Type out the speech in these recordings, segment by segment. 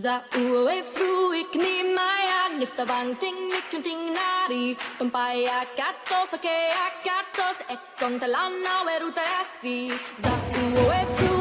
Za uwe fruik ni maya nifta bang ting nikunting nari. Tumpaya katos ake akatos ekon talana weruta asi Za uwe fruik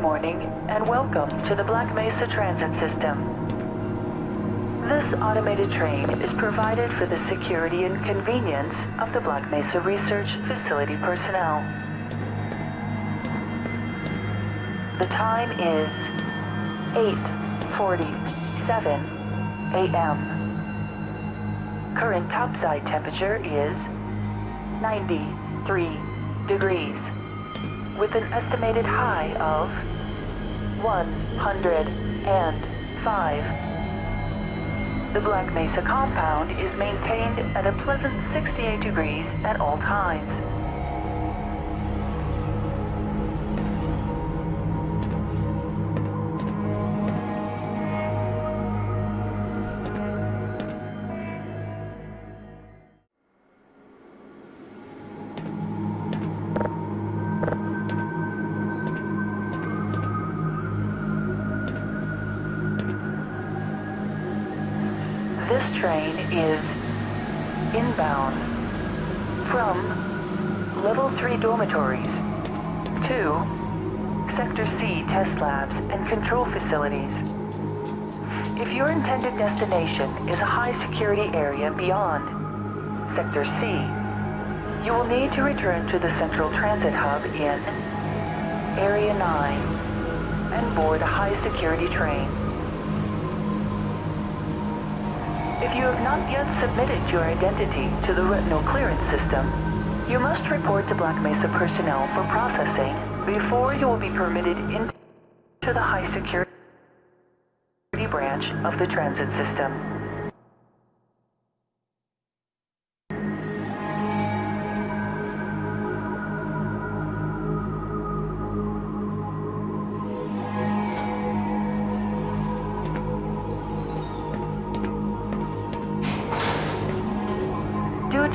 morning and welcome to the Black Mesa Transit System. This automated train is provided for the security and convenience of the Black Mesa Research Facility personnel. The time is 8.47 a.m. Current topside temperature is 93 degrees with an estimated high of 105. The Black Mesa compound is maintained at a pleasant 68 degrees at all times. This train is inbound from Level 3 dormitories to Sector C test labs and control facilities. If your intended destination is a high security area beyond Sector C, you will need to return to the Central Transit Hub in Area 9 and board a high security train. If you have not yet submitted your identity to the retinal clearance system, you must report to Black Mesa personnel for processing before you will be permitted into the high security branch of the transit system.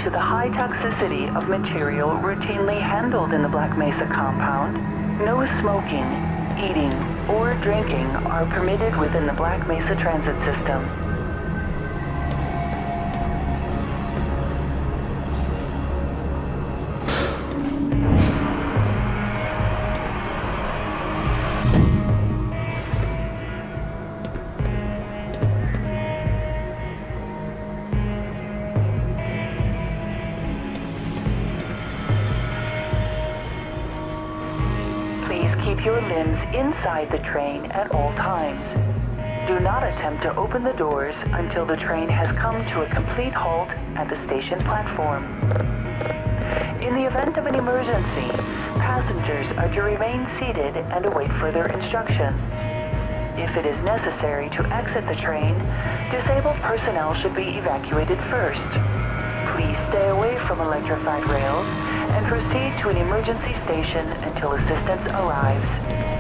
To the high toxicity of material routinely handled in the Black Mesa compound, no smoking, eating, or drinking are permitted within the Black Mesa transit system. Your limbs inside the train at all times. Do not attempt to open the doors until the train has come to a complete halt at the station platform. In the event of an emergency, passengers are to remain seated and await further instruction. If it is necessary to exit the train, disabled personnel should be evacuated first. Please stay away from electrified rails and proceed to an emergency station until assistance arrives.